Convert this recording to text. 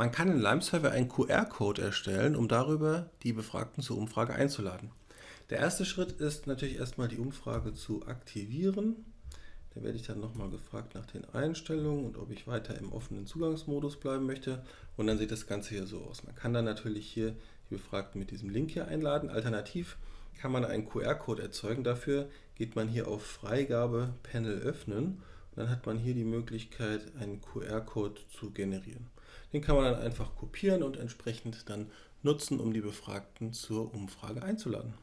Man kann in Lime-Survey einen QR-Code erstellen, um darüber die Befragten zur Umfrage einzuladen. Der erste Schritt ist natürlich erstmal die Umfrage zu aktivieren. Da werde ich dann nochmal gefragt nach den Einstellungen und ob ich weiter im offenen Zugangsmodus bleiben möchte. Und dann sieht das Ganze hier so aus. Man kann dann natürlich hier die Befragten mit diesem Link hier einladen. Alternativ kann man einen QR-Code erzeugen. Dafür geht man hier auf Freigabe Panel öffnen dann hat man hier die Möglichkeit, einen QR-Code zu generieren. Den kann man dann einfach kopieren und entsprechend dann nutzen, um die Befragten zur Umfrage einzuladen.